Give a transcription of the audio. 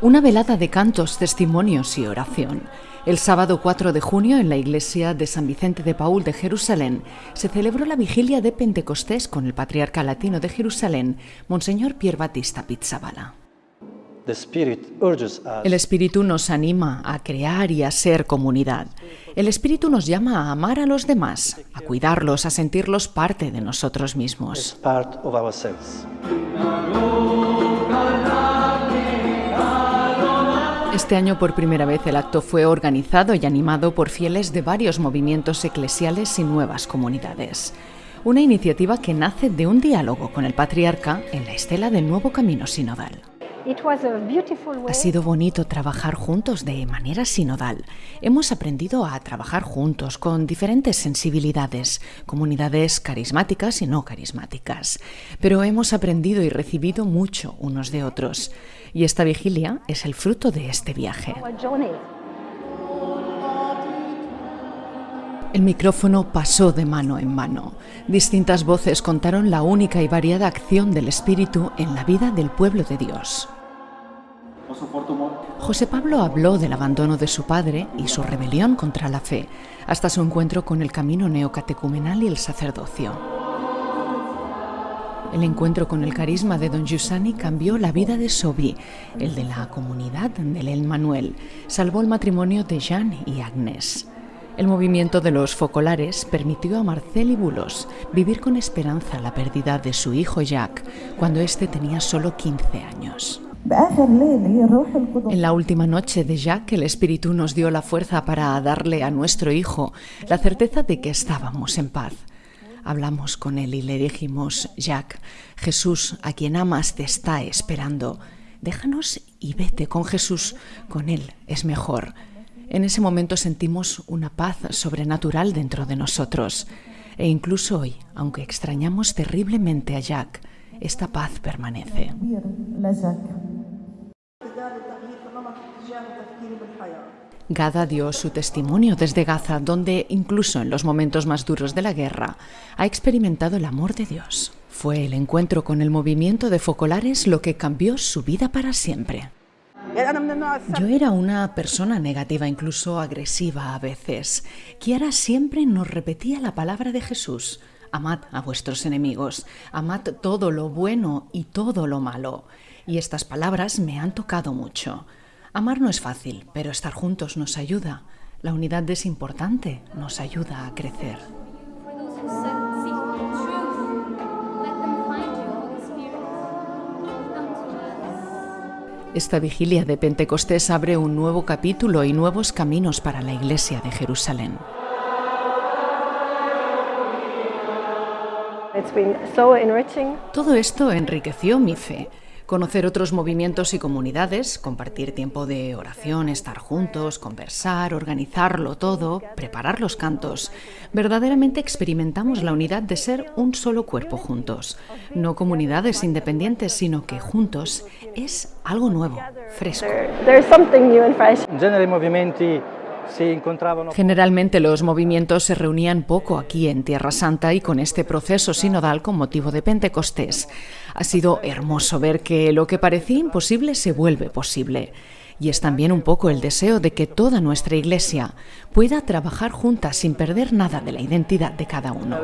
Una velada de cantos, testimonios y oración. El sábado 4 de junio en la iglesia de San Vicente de Paul de Jerusalén se celebró la vigilia de Pentecostés con el patriarca latino de Jerusalén, Monseñor Pier Battista Pizzabala. El Espíritu nos anima a crear y a ser comunidad. El Espíritu nos llama a amar a los demás, a cuidarlos, a sentirlos parte de nosotros mismos. Este año por primera vez el acto fue organizado y animado por fieles de varios movimientos eclesiales y nuevas comunidades. Una iniciativa que nace de un diálogo con el patriarca en la estela del nuevo camino sinodal. Ha sido bonito trabajar juntos de manera sinodal. Hemos aprendido a trabajar juntos con diferentes sensibilidades, comunidades carismáticas y no carismáticas. Pero hemos aprendido y recibido mucho unos de otros. Y esta vigilia es el fruto de este viaje. El micrófono pasó de mano en mano. Distintas voces contaron la única y variada acción del Espíritu en la vida del pueblo de Dios. José Pablo habló del abandono de su padre y su rebelión contra la fe, hasta su encuentro con el camino neocatecumenal y el sacerdocio. El encuentro con el carisma de don Giussani cambió la vida de Sobi, el de la comunidad del El Manuel. Salvó el matrimonio de Jean y Agnes. El movimiento de los focolares permitió a Marcel y Bulos vivir con esperanza la pérdida de su hijo Jacques cuando éste tenía solo 15 años. En la última noche de Jacques, el Espíritu nos dio la fuerza para darle a nuestro hijo la certeza de que estábamos en paz. Hablamos con él y le dijimos, Jacques, Jesús, a quien amas, te está esperando. Déjanos y vete con Jesús, con él es mejor. En ese momento sentimos una paz sobrenatural dentro de nosotros. E incluso hoy, aunque extrañamos terriblemente a Jacques, esta paz permanece. Gada dio su testimonio desde Gaza, donde incluso en los momentos más duros de la guerra ha experimentado el amor de Dios. Fue el encuentro con el movimiento de focolares lo que cambió su vida para siempre. Yo era una persona negativa, incluso agresiva a veces. Kiara siempre nos repetía la palabra de Jesús. Amad a vuestros enemigos, amad todo lo bueno y todo lo malo. Y estas palabras me han tocado mucho. Amar no es fácil, pero estar juntos nos ayuda. La unidad es importante, nos ayuda a crecer. Esta vigilia de Pentecostés abre un nuevo capítulo y nuevos caminos para la Iglesia de Jerusalén. Todo esto enriqueció mi fe conocer otros movimientos y comunidades, compartir tiempo de oración, estar juntos, conversar, organizarlo todo, preparar los cantos. Verdaderamente experimentamos la unidad de ser un solo cuerpo juntos. No comunidades independientes, sino que juntos es algo nuevo, fresco. Generalmente los movimientos se reunían poco aquí en Tierra Santa y con este proceso sinodal con motivo de Pentecostés. Ha sido hermoso ver que lo que parecía imposible se vuelve posible. Y es también un poco el deseo de que toda nuestra Iglesia pueda trabajar juntas sin perder nada de la identidad de cada uno.